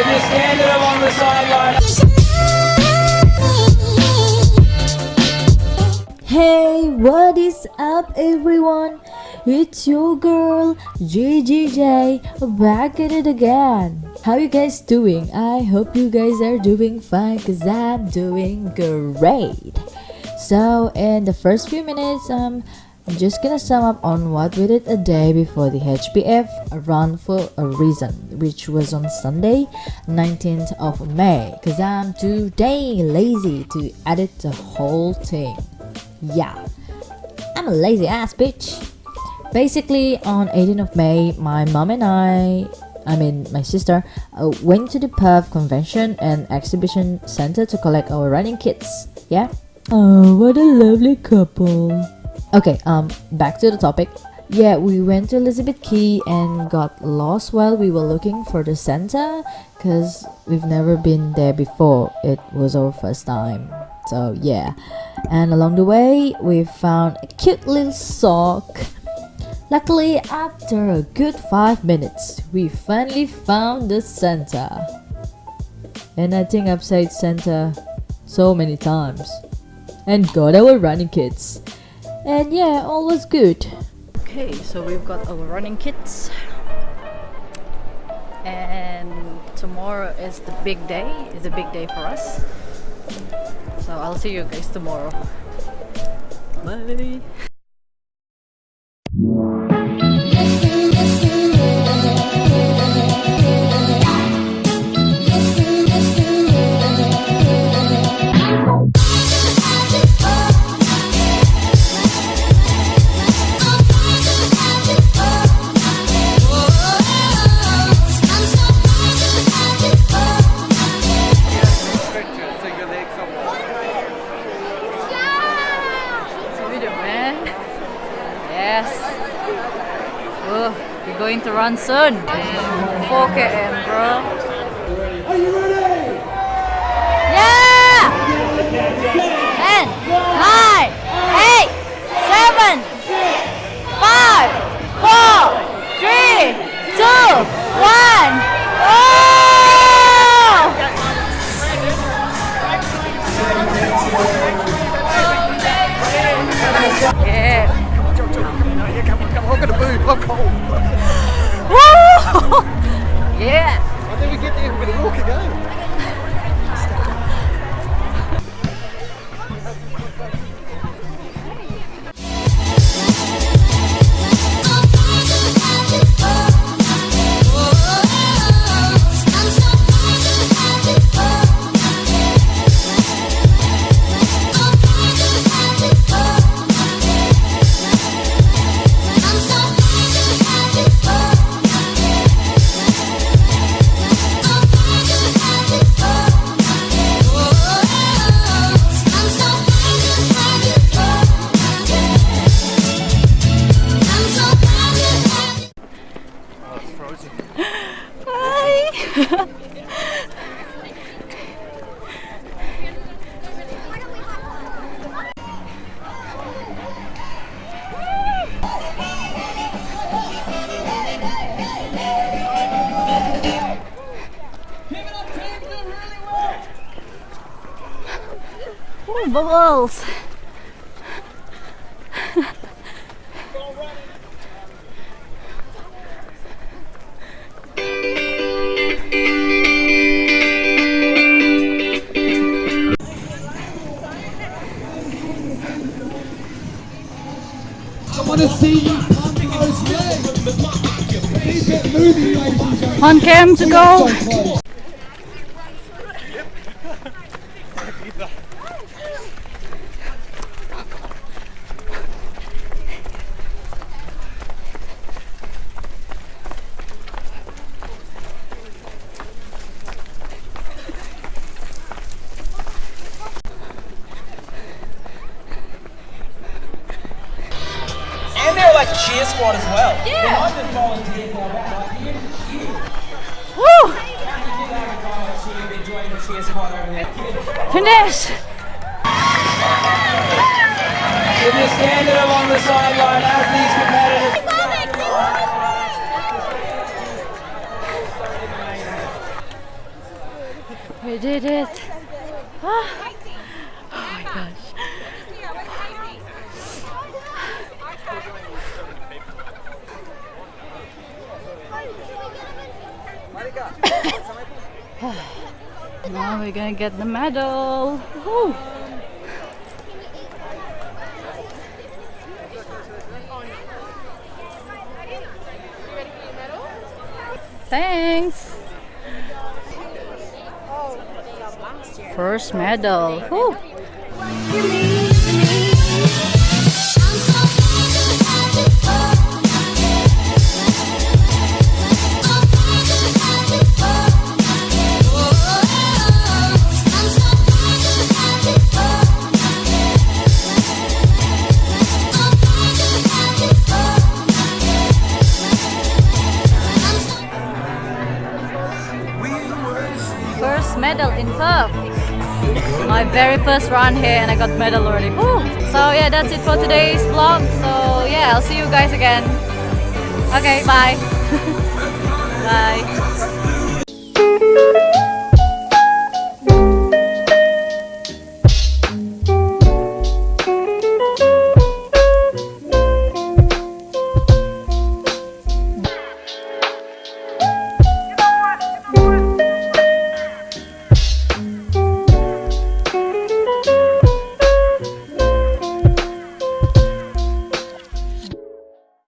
You're standing along the sideline. Hey, what is up, everyone? It's your girl GGJ back at it again. How you guys doing? I hope you guys are doing fine cause I'm doing great. So, in the first few minutes, um, I'm just gonna sum up on what we did a day before the HBF run for a reason, which was on Sunday, 19th of May, cause I'm too dang lazy to edit the whole thing. Yeah, I'm a lazy ass bitch. Basically, on 18th of May, my mom and I, I mean my sister, uh, went to the Perth Convention and Exhibition Center to collect our running kits. Yeah. Oh, what a lovely couple. Okay, um, back to the topic. Yeah, we went to Elizabeth Quay and got lost while we were looking for the center because we've never been there before. It was our first time. So, yeah. And along the way, we found a cute little sock. Luckily, after a good 5 minutes, we finally found the center. And I think I've said center so many times. And got our running kits. And yeah, all was good. Okay, so we've got our running kits. And tomorrow is the big day. It's a big day for us. So I'll see you guys tomorrow. Bye. Going to run soon. 4 km, bro. Yeah. I think we get there, we're gonna walk again. And gentlemen. On cam to go. Cheer squad as well. Yeah. Just volunteers for that. Like, you, you, Woo! you like a volunteer, been joining the cheer squad over there. Finish. If you're standing along the sideline as these competitors. We did it. Ah. Oh my gosh. now we're gonna get the medal. Woo. Thanks. First medal. Woo. My very first run here and I got medal already. Woo. So yeah, that's it for today's vlog. So yeah, I'll see you guys again. Okay, bye. bye.